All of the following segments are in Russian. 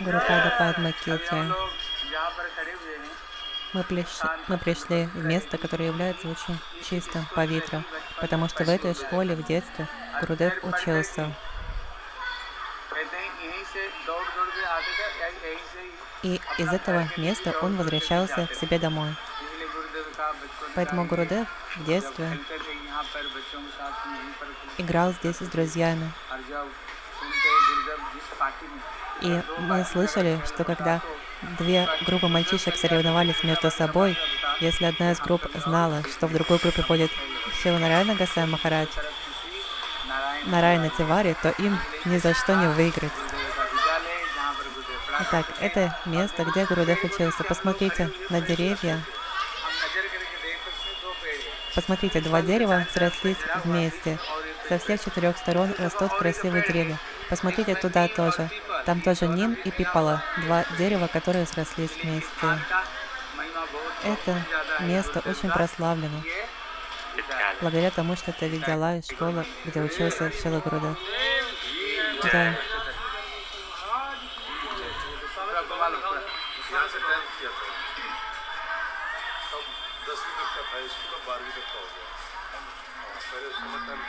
Гурупада Падмакети. Мы, приш... мы пришли в место, которое является очень чистым по ветру, потому что в этой школе в детстве Гурудев учился. И из этого места он возвращался к себе домой. Поэтому Гурудев в детстве играл здесь с друзьями. И мы слышали, что когда две группы мальчишек соревновались между собой, если одна из групп знала, что в другой группе будет Шиланарайна Гасай Махарадж, Нарайна Тивари, то им ни за что не выиграть. Итак, это место, где Гурудев учился. Посмотрите на деревья, Посмотрите, два дерева срослись вместе. Со всех четырех сторон растут красивые деревья. Посмотрите туда тоже. Там тоже Ним и Пипала, два дерева, которые срослись вместе. Это место очень прославлено, благодаря тому, что это видела и школа, где учился Шилагруда. Да. दसवीं तक का था स्कूल अब बारहवीं तक का हो गया हाँ, पहले उस समय टाइम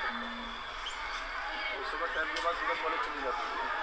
उस समय टाइम के बाद सुबह कॉलेज चली जाती थी।